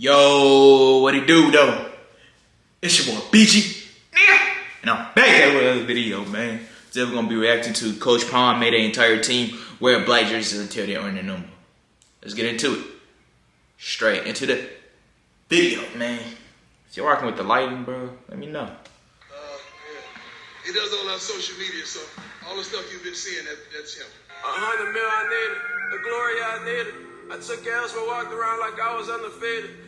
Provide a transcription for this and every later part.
Yo, what it do though? It's your boy BG. And I'm back at with another video, man. Today we're gonna be reacting to Coach Prime made an entire team wear black jerseys until they earn their number. Let's get into it. Straight into the video, man. If you're rocking with the lighting, bro, let me know. Uh, yeah. He does all our social media, so all the stuff you've been seeing, that, that's him. A hundred mil I needed, the glory I needed. I took L's but walked around like I was undefeated.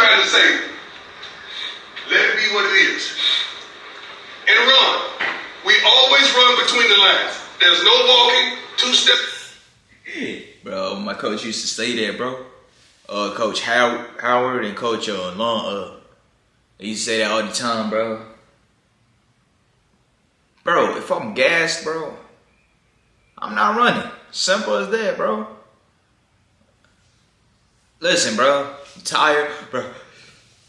trying to me. Let it be what it is. And run. We always run between the lines. There's no walking, two steps. Bro, my coach used to say that, bro. Uh, Coach How- Howard and Coach uh, Long, uh, they used to say that all the time, bro. Bro, if I'm gassed, bro, I'm not running. Simple as that, bro. Listen, bro, you tired, bro.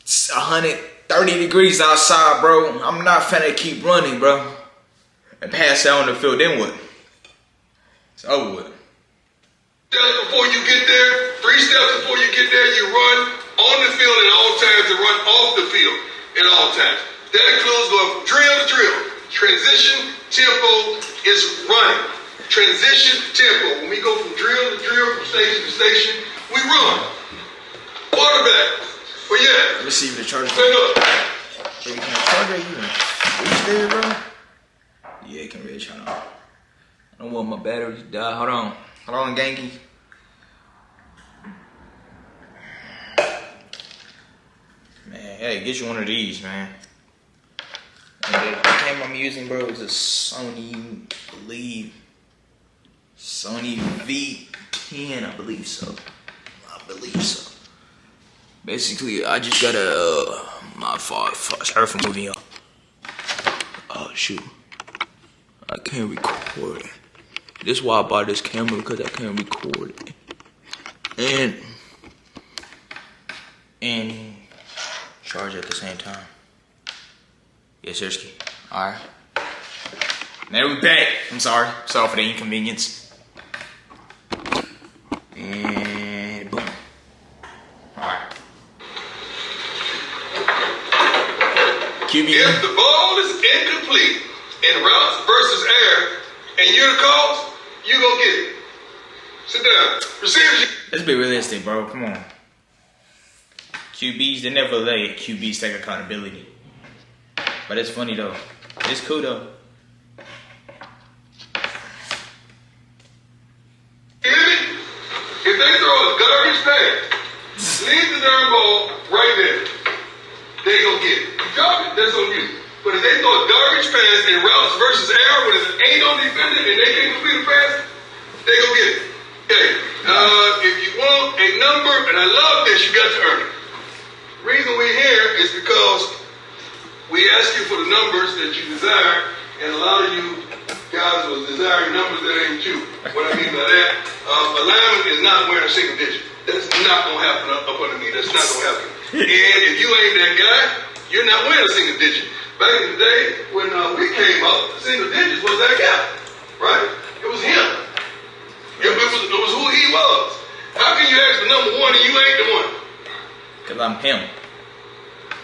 It's 130 degrees outside, bro. I'm not finna keep running, bro. And pass out on the field, then what? It's over with. steps before you get there, three steps before you get there, you run on the field at all times and run off the field at all times. That includes going drill drill. Transition tempo is running. Transition tempo. When we go from drill to drill, from station to station, we run. Quarterback. Where you at? Let me see if the charger. Stand up. Baby, can the charger even reach there, bro? Yeah, it can reach. Hold on. I don't want my battery to die. Hold on. Hold on, ganky. Man, hey, get you one of these, man. And the camera I'm using, bro, is a Sony, I believe. Sony V10, I believe so. I believe so. Basically, I just got a uh, my fault. Sorry for moving up. Oh shoot, I can't record. This is why I bought this camera because I can't record it. And and charge at the same time. Yes, seriously. All right. Now we back. I'm sorry. Sorry for the inconvenience. And boom. All right. QB. If the ball is incomplete in routes versus air, and you're the cause, you gonna get it. Sit down. Receivers, Let's be realistic, bro. Come on. QBs, they never let QBs take accountability. But it's funny though. It's cool though. If they throw a garbage pass, leave the darn ball right there. They gonna get it. Drop it, that's on you. But if they throw a garbage pass in routes versus air when it ain't on defender and they can't complete a pass, they gonna get it. Okay. Uh, if you want a number, and I love this, you got to earn it. Reason we're here is because we ask you for the numbers that you desire, and a lot of you guys will desire numbers that ain't you. What I mean by that, uh, alignment is not wearing a single digit. That's not gonna happen up, up under me. That's not gonna happen. and if you ain't that guy, you're not wearing a single digit. Back in the day when uh, we came up, single digits was that guy, right? It was him. It, was, it was who he was. How can you ask for number one and you ain't the one? Cause I'm him.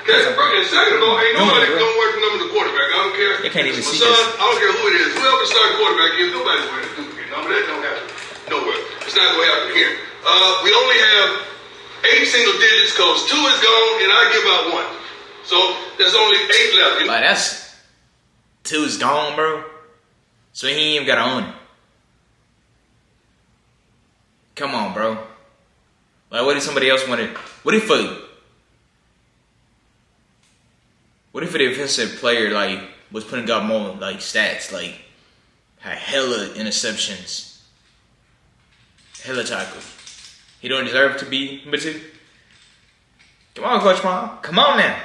Okay, and second of all, ain't nobody gonna work the number the quarterback. I don't care. They can't even see son, this. I don't care who it is. Whoever starting quarterback is, nobody's wearing a duplicate number. That don't happen. Nowhere. It's not gonna happen here. Uh, we only have eight single digits because two is gone and I give out one. So there's only eight left. Like that's two is gone, bro. So he ain't even gotta own it. Come on, bro. Like what if somebody else wanted what if a what if a defensive player like was putting up more like stats, like had hella interceptions, hella tackles. He don't deserve to be number two. Come on, Coach Mom. Come on now.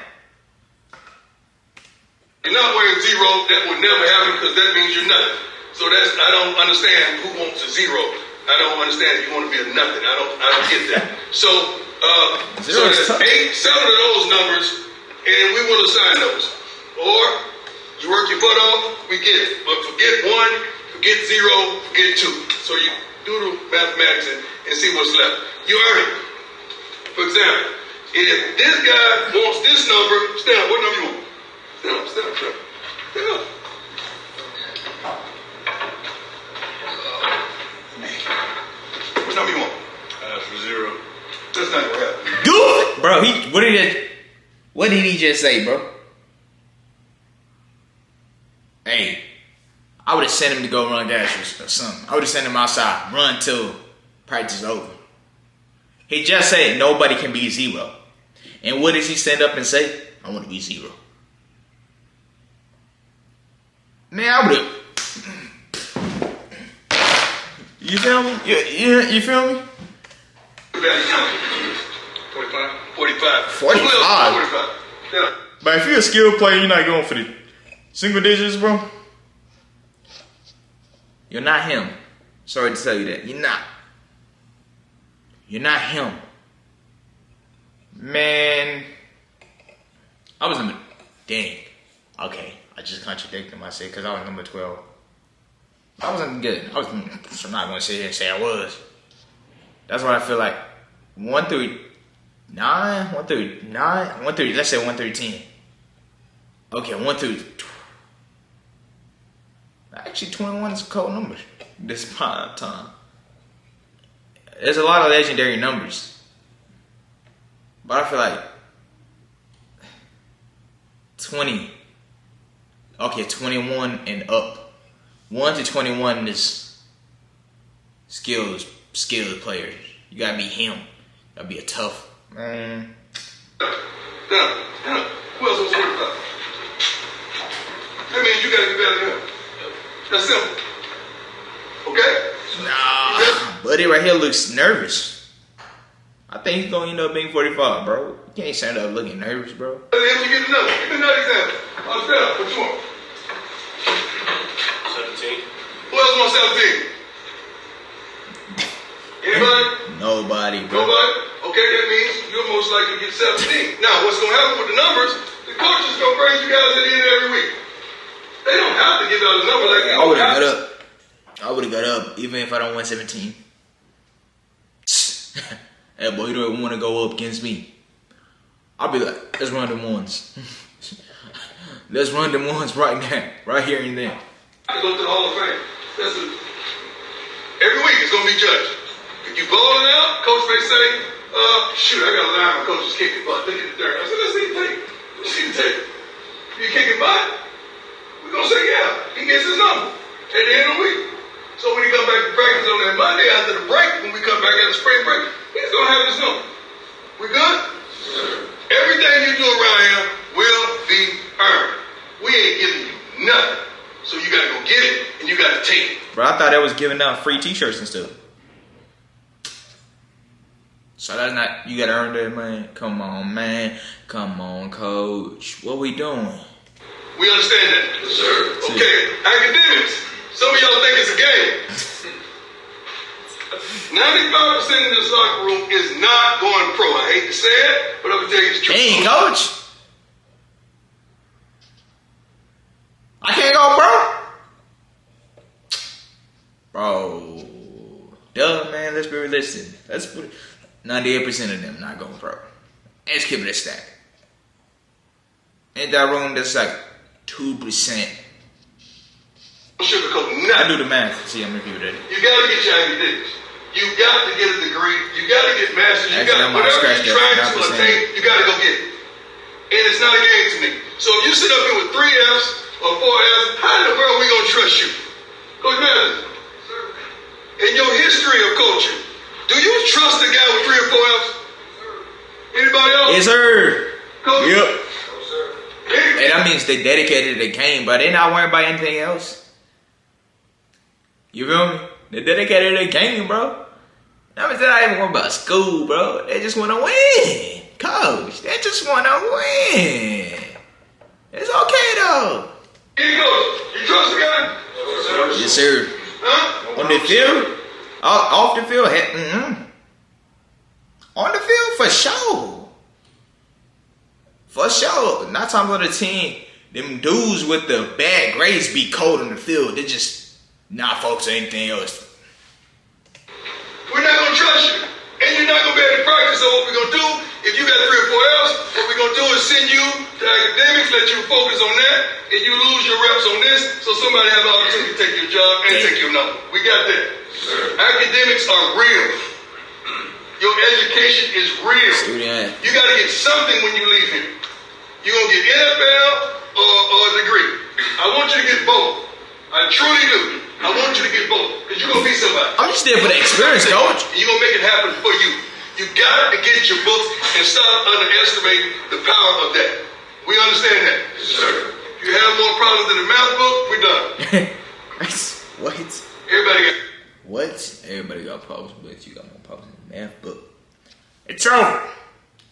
You're not wearing zero. That would never happen because that means you're nothing. So that's I don't understand who wants a zero. I don't understand you want to be a nothing. I don't I don't get that. So uh, so there's eight, seven of those numbers, and we will assign those. Or you work your butt off, we get it. But forget one, forget zero, forget two. So you do the mathematics and, and see what's left. You earn it. For example, if this guy wants this number, stand up. What number you want? Stand up, stand up, stand up. Stand up. What number you want? Ask for zero. That's not gonna happen. Goof, bro. He what did it? What did he just say, bro? Hey, I would have sent him to go run dashes or something. I would have sent him outside, run till practice is over. He just said nobody can be zero. And what does he stand up and say? I want to be zero. Man, I would have. You feel me? You, you, you feel me? Too bad 45? 45. 45? 45. Yeah. But if you're a skilled player, you're not going for the single digits, bro. You're not him. Sorry to tell you that. You're not. You're not him. Man. I was number. Dang. Okay. I just contradicted myself because I was number 12. I wasn't good. I was. Hmm, I'm not going to sit here and say I was. That's why I feel like. 1 through 9, 1 through 9, 1 through, let's say 1 through 10. Okay, 1 through. Actually, 21 is a cold number this time. There's a lot of legendary numbers. But I feel like 20. Okay, 21 and up. 1 to 21 is skills, skilled players. You gotta be him. You gotta be a tough man. Who else wants 45? That means you gotta get better than him. That's simple. Okay? Nah, buddy right here looks nervous. I think he's gonna end up being 45, bro. You can't stand up looking nervous, bro. At the end, you get another. Give me another example. Oh, stand up. What you want? Who else wants 17? Anybody? Nobody, bro. Nobody? Okay, that means you're most likely to get 17. Now, what's going to happen with the numbers, the coaches going to praise you guys at the end of every week. They don't have to give out a number like that. I would have got up. I would have got up even if I don't win 17. hey, boy, you don't want to go up against me. I'll be like, let's run them ones. let's run them ones right now, right here and there. to go to the Hall of Fame. That's every week it's going to be judged. If you balling out, coach may say, uh, shoot, I got a line, my coach is kicking butt. Look at the dirt. I said, let's see the tape. Let's see the tape. You kicking butt? We're going to say, yeah. He gets his number at the end of the week. So when he come back to practice on that Monday after the break, when we come back after spring break, he's going to have his number. We good? Everything you do around here will be earned. We ain't giving you nothing. So you gotta go get it and you gotta take it. Bro, I thought that was giving out free t-shirts and stuff. So that's not you gotta earn that, man. Come on, man. Come on, coach. What we doing? We understand that. Yes, sir. Okay, academics. Some of y'all think it's a game. 95% of this locker room is not going pro. I hate to say it, but I'm gonna tell you the truth. Dang, coach. I can't go, bro. Bro, duh, man. Let's be realistic. Let's put ninety-eight percent of them not going pro. Let's keep it a stack. Ain't that room that's like two percent? I do the math. See how many people that. You gotta get your academics. You got to get a degree. You got to get masters. You got whatever you're trying to attain. You got to go get it. And it's not a game to me. So if you sit up here with three Fs or four Fs, how in the world are we gonna trust you, Coach Mathis? In your history of coaching, do you trust a guy with three or four Fs? Anybody else? Yes, sir. Coach? Yep. Any- And that means they dedicated to the game, but they not worried about anything else. You feel me? They dedicated to the game, bro. That means they're not even worried about school, bro. They just want to win. Coach, coach. They just want to win. It's okay though. Here goes. You trust the guy? Yes, sir. Huh? On the field, off, the field, mm-mm. on the field for sure, for sure. Not talking about the team. Them dudes with the bad grades be cold on the field. They just not focus on anything else. We're not gonna trust you. And you're not gonna be able to practice. So what we're gonna do, if you got three or four L's, what we're gonna do is send you to academics, let you focus on that, and you lose your reps on this, so somebody has the opportunity to take your job and take your number. We got that. Academics are real. Your education is real. You gotta get something when you leave here. You're gonna get NFL or, or a degree. I want you to get both. I truly do. I want you to get both. Because you're gonna be somebody. I'm just there for the experience, coach. You're gonna make it happen for you. You got to get your books and stop underestimating the power of that. We understand that. Sir. If you have more problems than the math book, we're done. what? Everybody got What? Everybody got problems, but you got more problems in the math book. It's over.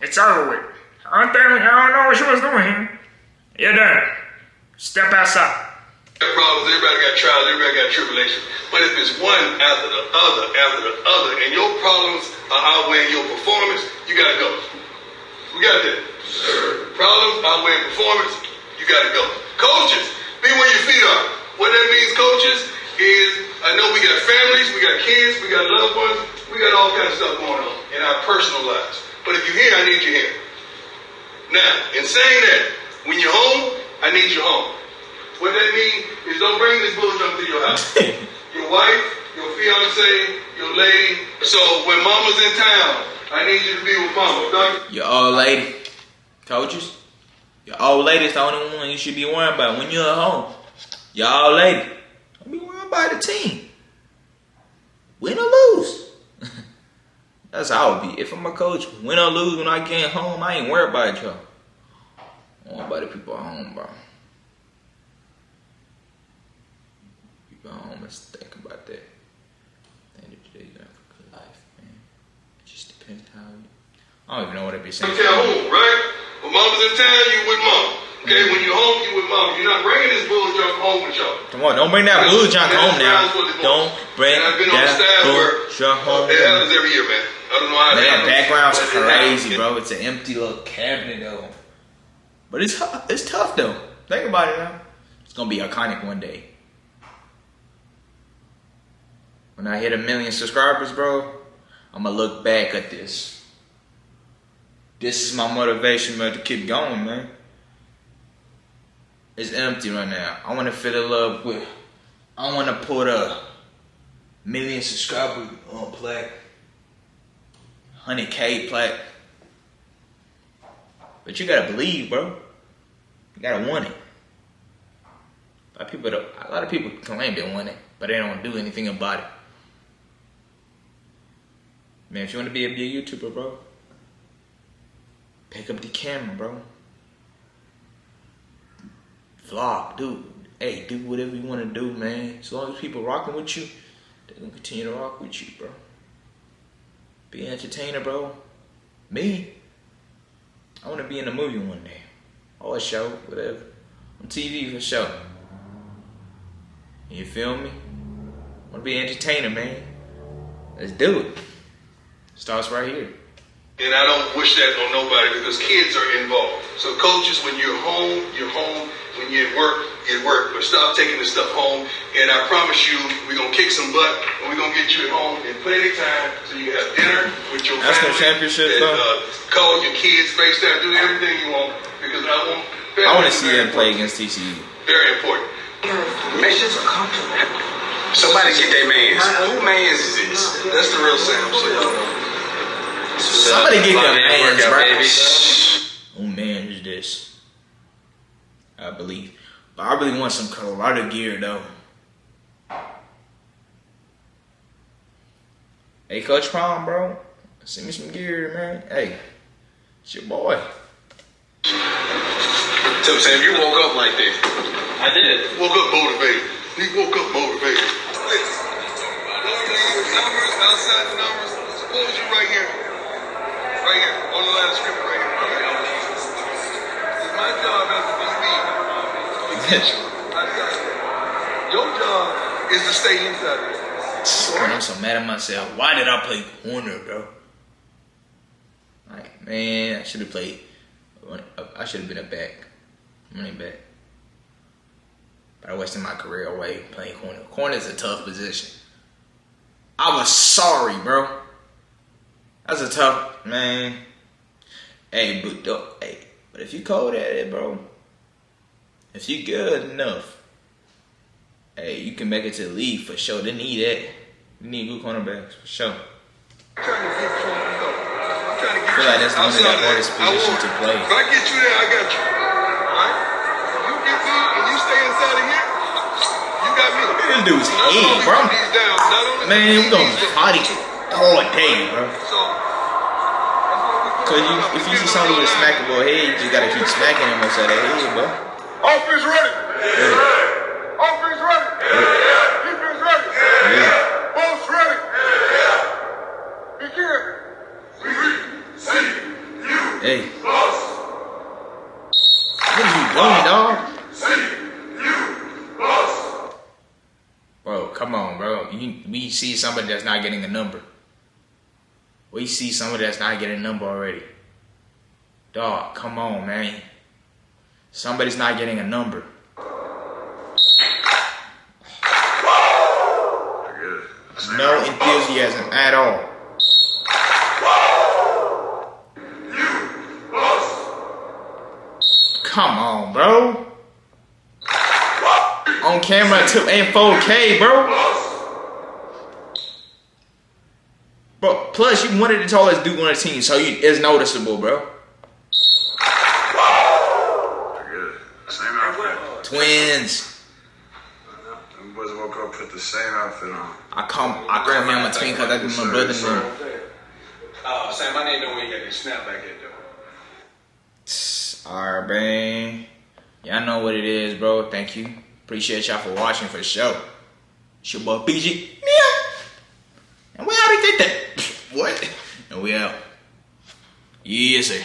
It's over with. I don't, think, I don't know what she was doing here. You're done. Step outside. problems, everybody got trials, everybody got tribulations. But if it's one after the other, after the other, and your problems are outweighing your performance, you gotta go. We got that. Problems outweighing performance, you gotta go. Coaches, be where your feet are. What that means, coaches, is I know we got families, we got kids, we got loved ones, we got all kinds of stuff going on in our personal lives. But if you're here, I need you here. Now, in saying that, when you're home, I need you home. What that means is don't bring this bull jump to your house. your wife, your fiance, your lady. So when mama's in town, I need you to be with mama. Your old lady, coaches. Your old lady's the only one you should be worrying about when you're at home. Your old lady. Don't be worrying about the team. Win or lose. That's how I would be. If I'm a coach, win or lose when I get home, I ain't worried about y'all. I want about the people at home, bro. People at home must think about that. At the end of the day, you have a good life, man. It just depends how you. I don't even know what I'd be saying. tell home, right? When mama's in town, you with mama. Okay, when you're home, you with mama. You're not bringing this bull jump home with y'all. Come on, don't bring that blue junk home now. That's what they want. Don't bring And I've been on that staff where blue junk home. It happens every year, man. I don't know how Man, that background's but crazy, bro. It's an empty little cabinet though. But it's it's tough though. Think about it now. It's gonna be iconic one day. When I hit a million subscribers, bro, I'm gonna look back at this. This is my motivation, man, to keep going, man. It's empty right now. I wanna fill it up with. I wanna put a million subscriber on plaque. 100k plaque. But you gotta believe, bro. You gotta want it. A lot of people, a lot of people claim they want it, but they don't do anything about it. Man, if you want to be a big YouTuber, bro, pick up the camera, bro. Vlog, dude. Hey, do whatever you want to do, man. As long as people rocking with you, they're gonna continue to rock with you, bro. Be an entertainer, bro. Me, I want to be in a movie one day, or a show, whatever, on TV for sure. You feel me? I want to be an entertainer, man. Let's do it. Starts right here. And I don't wish that on nobody because kids are involved. So coaches, when you're home, you're home. When you're at work, you're at work. But stop taking this stuff home. And I promise you, we're gonna kick some butt and we're gonna get you at home in plenty of time so you can have dinner with your National family. championship, and, though. uh, call your kids, FaceTime, do everything you want because I want. I want to see very them play against TCU. Very important. Missions accomplished. Somebody get their mans. Who mans is this? That's the real Sam shit. Somebody get their Monday mans, workout, baby. Oh man, is this? I believe, but I really want some Colorado gear though. Hey, Coach Prime, bro, send me some gear, man. Hey, it's your boy. So Sam, you woke up like this. I did. Woke up motivated. He woke up motivated. Numbers outside the numbers. Suppose you right here, right here on the line of scrimmage, right here. job as a DB to get you outside. Your job is to stay inside. Man, I'm so mad at myself. Why did I play corner, bro? Like, man, I should have played. I should have been a back, running back. But I wasted my career away playing corner. Corner is a tough position. I was sorry, bro. That's a tough man. Hey, but don't, hey, but if you cold at it, bro, if you good enough, hey, you can make it to the league for sure. They need that. You need good cornerbacks for sure. I'm trying to get you. I'm trying to get I feel like that's one of the hardest that. I position to play. If I get you there, I got you. Alright? You get me and you stay inside of here, you got me. This dude's head, bro. Man, we gonna party all day, bro. So, that's what we Cause you, if you see somebody with a smackable head, you just gotta keep smacking him upside the head, bro. Offense ready. Yeah. Offense ready. Defense ready. Yeah. Both ready. Begin. Hey. What are you doing, dog? Bro, come on, bro. You, we see somebody that's not getting a number. We see somebody that's not getting a number already. Dog, come on, man. Somebody's not getting a number. No enthusiasm at all. Come on, bro. On camera to in 4K, bro. Bro, plus you one of the tallest dude on the team, so you, it's noticeable, bro. Same. Twins. Them boys woke up put the same outfit on. I call I call him a twin because that's my brother name. Uh, Sam, I didn't know when you got your snapback at though. Alright, man. Y'all know what it is, bro. Thank you. Appreciate y'all for watching for sure. It's your boy PG. Meow. And we already did that. What? And we out. Yes, sir.